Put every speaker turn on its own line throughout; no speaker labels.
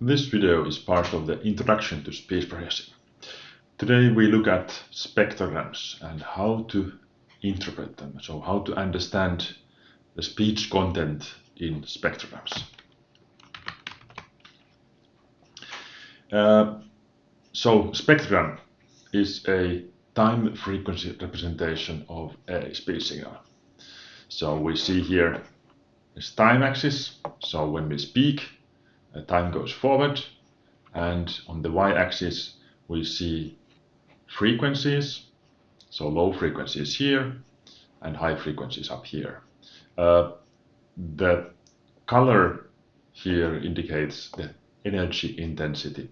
This video is part of the Introduction to Speech Processing. Today we look at spectrograms and how to interpret them, so how to understand the speech content in spectrograms. Uh, so spectrogram is a time frequency representation of a speech signal. So we see here this time axis, so when we speak time goes forward. And on the y-axis we see frequencies. So low frequencies here and high frequencies up here. Uh, the color here indicates the energy intensity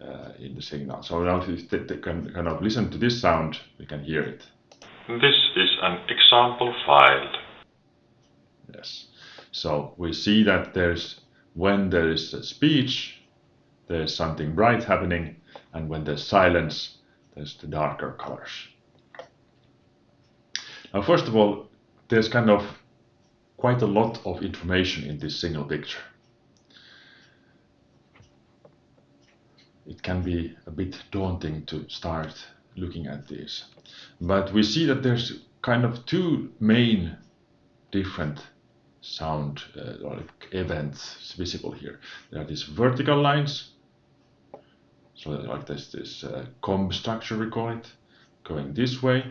uh, in the signal. So now if you can kind of listen to this sound we can hear it.
This is an example file.
Yes. So we see that there's when there is speech, there's something bright happening, and when there's silence, there's the darker colors. Now, first of all, there's kind of quite a lot of information in this single picture. It can be a bit daunting to start looking at these. But we see that there's kind of two main different sound uh, like events visible here. There are these vertical lines, so like this, this uh, comb structure we call it, going this way,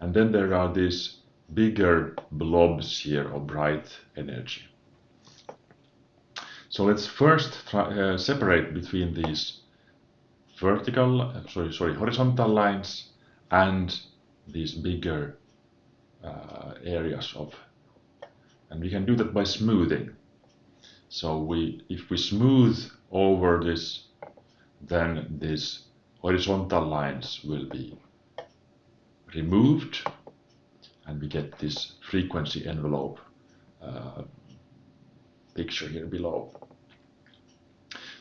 and then there are these bigger blobs here of bright energy. So let's first try, uh, separate between these vertical, uh, sorry, sorry, horizontal lines and these bigger uh, areas of and we can do that by smoothing. So we, if we smooth over this, then these horizontal lines will be removed and we get this frequency envelope uh, picture here below.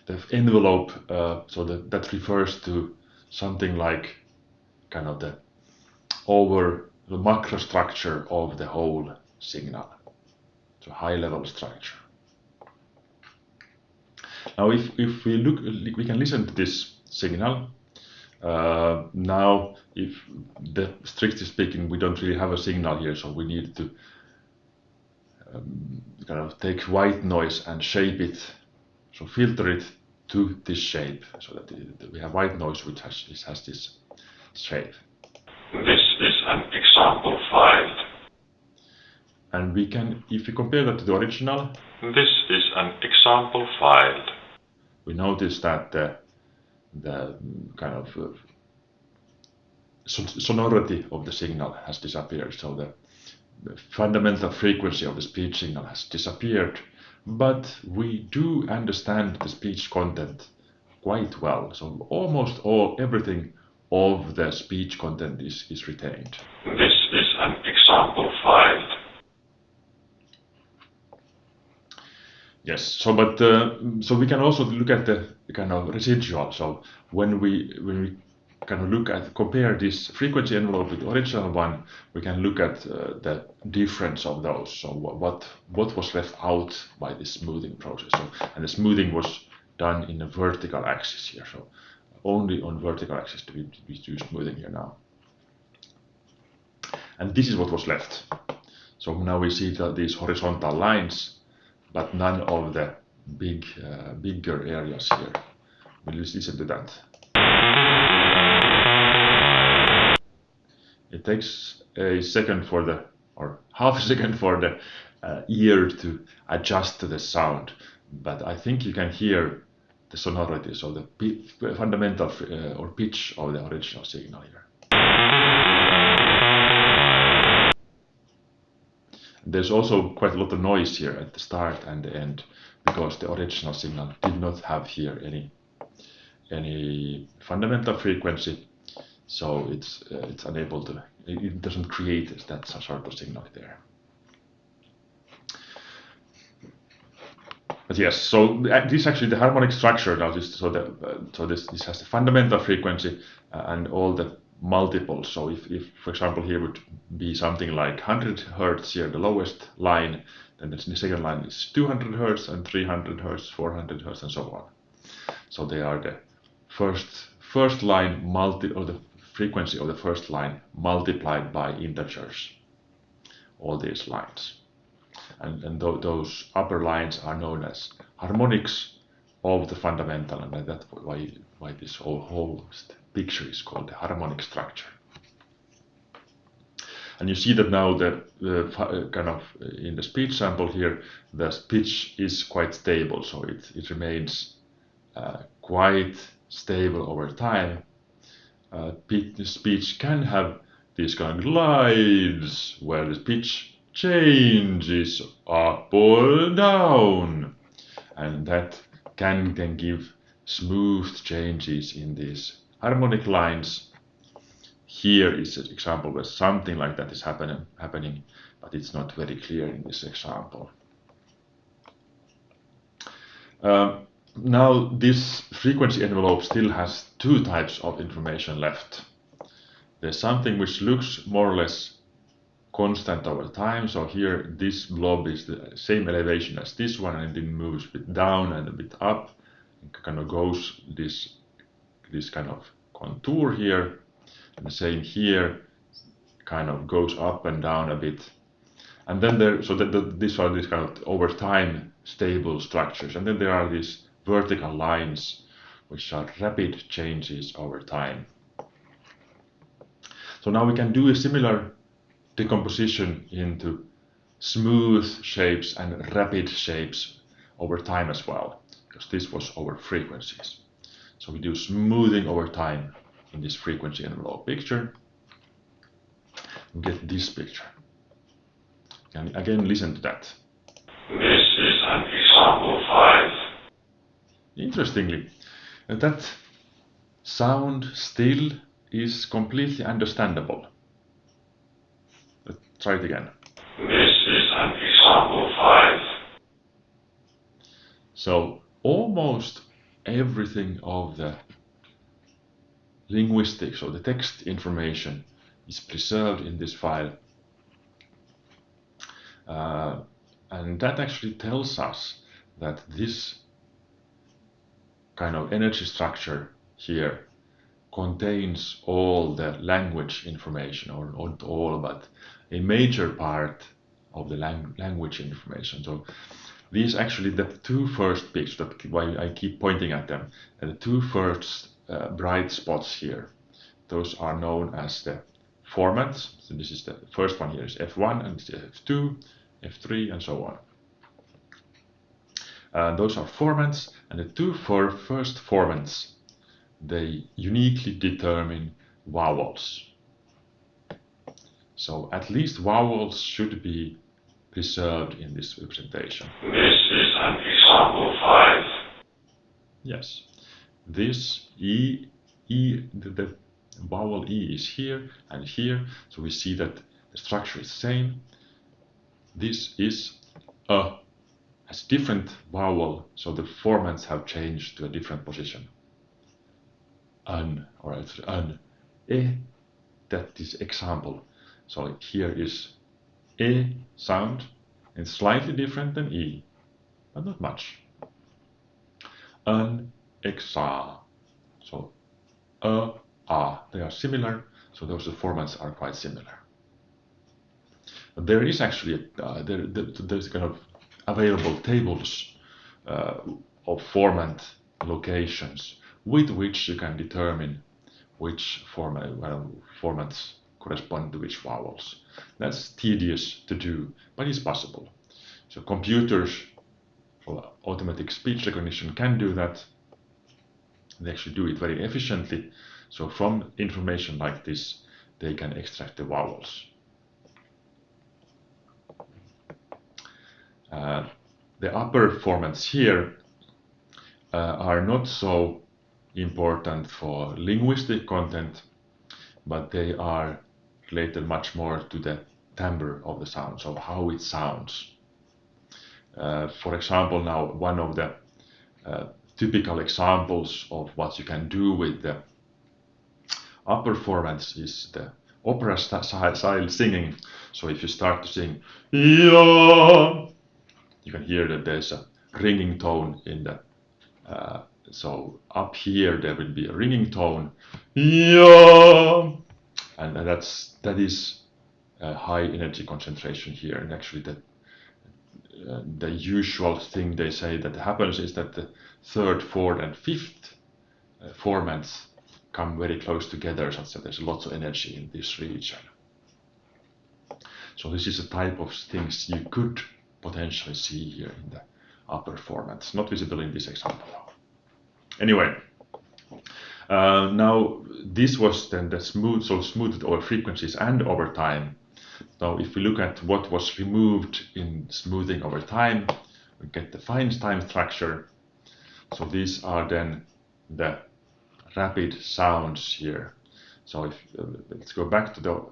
The envelope, uh, so that, that refers to something like kind of the over the macro structure of the whole signal to high level structure. Now if, if we look, we can listen to this signal. Uh, now, if the strictly speaking, we don't really have a signal here, so we need to um, kind of take white noise and shape it, so filter it to this shape, so that we have white noise which has, has this shape.
This is an example file
and we can, if we compare that to the original,
this is an example file.
We notice that the, the kind of uh, sonority of the signal has disappeared. So the, the fundamental frequency of the speech signal has disappeared, but we do understand the speech content quite well. So almost all everything of the speech content is, is retained.
This is an example file.
Yes. So, but uh, so we can also look at the kind of residual. So when we when we kind of look at compare this frequency envelope with the original one, we can look at uh, the difference of those. So what what was left out by this smoothing process. So, and the smoothing was done in a vertical axis here. So only on vertical axis do we, we do smoothing here now. And this is what was left. So now we see that these horizontal lines but none of the big uh, bigger areas here. We'll listen to that. It takes a second for the, or half a second for the uh, ear to adjust to the sound, but I think you can hear the sonority, so the fundamental uh, or pitch of the original signal here. There's also quite a lot of noise here at the start and the end because the original signal did not have here any any fundamental frequency. So it's uh, it's unable to it doesn't create that sort of signal there. But yes so uh, this actually the harmonic structure now this so that uh, so this this has the fundamental frequency uh, and all the multiples. So if, if, for example, here would be something like 100 hertz here, the lowest line, then the second line is 200 hertz and 300 hertz, 400 hertz, and so on. So they are the first first line multi or the frequency of the first line multiplied by integers. All these lines, and and th those upper lines are known as harmonics of the fundamental, and that's why why this whole, whole picture is called the harmonic structure. And you see that now the, the kind of uh, in the speech sample here, the pitch is quite stable, so it, it remains uh, quite stable over time. Uh, speech can have these kind of glides where the pitch changes up or down, and that can then give smooth changes in these harmonic lines here is an example where something like that is happen happening, but it's not very clear in this example. Uh, now this frequency envelope still has two types of information left. There's something which looks more or less constant over time. So here this blob is the same elevation as this one and it moves a bit down and a bit up. It kind of goes this this kind of contour here and the same here kind of goes up and down a bit. And then there, so that the, these are these kind of over time stable structures. And then there are these vertical lines, which are rapid changes over time. So now we can do a similar decomposition into smooth shapes and rapid shapes over time as well, because this was over frequencies. So we do smoothing over time in this frequency envelope picture, we get this picture. And again, listen to that.
This is an example 5.
Interestingly, that sound still is completely understandable. Try it again.
This is an example 5.
So almost everything of the linguistics or the text information is preserved in this file. Uh, and that actually tells us that this kind of energy structure here contains all the language information, or not all, but a major part of the lang language information. So these actually, the two first bits, that why I keep pointing at them, the two first uh, bright spots here. Those are known as the formants. So this is the first one here is F1 and F2, F3 and so on. Uh, those are formants and the two for first formants they uniquely determine vowels. So at least vowels should be preserved in this representation.
This is an example 5.
Yes this E, E the, the vowel E is here and here, so we see that the structure is the same. This is a has different vowel, so the formants have changed to a different position. An, or it's an, e, that is example. So here is e sound, and slightly different than e, but not much. An, exa. So a, a, they are similar, so those formants are quite similar. There is actually, uh, there, there's kind of available tables uh, of formant locations with which you can determine which formant, well, formants correspond to which vowels. That's tedious to do, but it's possible. So computers for automatic speech recognition can do that, they actually do it very efficiently. So from information like this, they can extract the vowels. Uh, the upper formants here uh, are not so important for linguistic content, but they are related much more to the timbre of the sound, so how it sounds. Uh, for example, now one of the uh, typical examples of what you can do with the upper formants is the opera style singing. So if you start to sing, you can hear that there's a ringing tone in the uh, so up here there will be a ringing tone. And, that's that is a high energy concentration here. And actually the uh, the usual thing they say that happens is that the third fourth and fifth uh, formants come very close together such that there's lots of energy in this region so this is a type of things you could potentially see here in the upper formants not visible in this example Anyway, uh, now this was then the smooth, so smoothed over frequencies and over time. Now, if we look at what was removed in smoothing over time, we get the fine time structure. So these are then the rapid sounds here. So if uh, let's go back to the,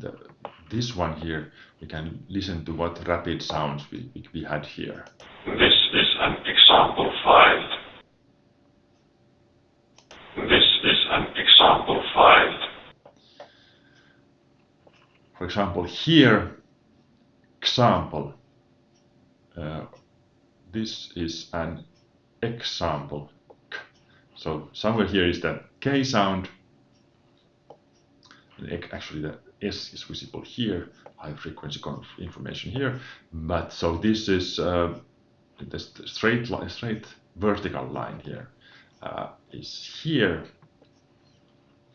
the, this one here, we can listen to what rapid sounds we, we had here.
This is an example file. Example file.
For example, here, example, uh, this is an example. So somewhere here is the K sound. Actually, the S is visible here, high frequency information here. But so this is uh, the straight, straight vertical line here uh, is here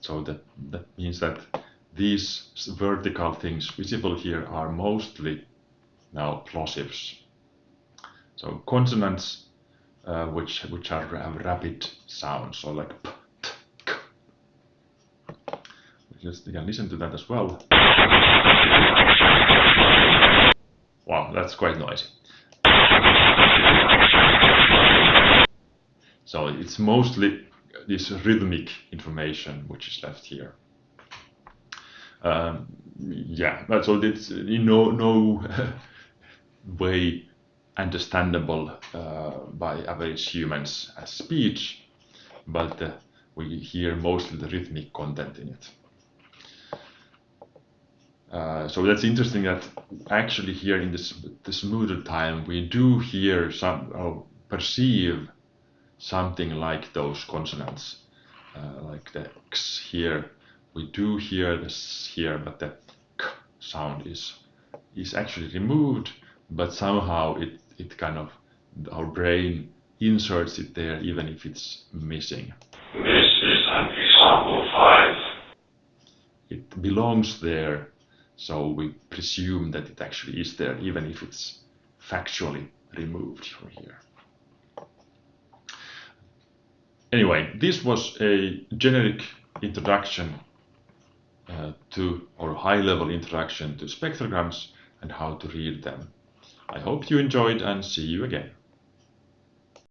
so that, that means that these vertical things visible here are mostly now plosives. So consonants uh, which which are have rapid sounds, so like p, t, k. Just you can listen to that as well. Wow, that's quite noisy. So it's mostly this rhythmic information which is left here. Um, yeah, that's all. It's no no way understandable uh, by average humans as speech, but uh, we hear mostly the rhythmic content in it. Uh, so that's interesting that actually here in this the smoother time we do hear some or perceive something like those consonants, uh, like the x here. We do hear this here, but the k sound is is actually removed, but somehow it it kind of our brain inserts it there even if it's missing.
This is an example five.
It belongs there, so we presume that it actually is there even if it's factually removed from here. Anyway, this was a generic introduction uh, to, or high-level introduction to spectrograms and how to read them. I hope you enjoyed and see you again.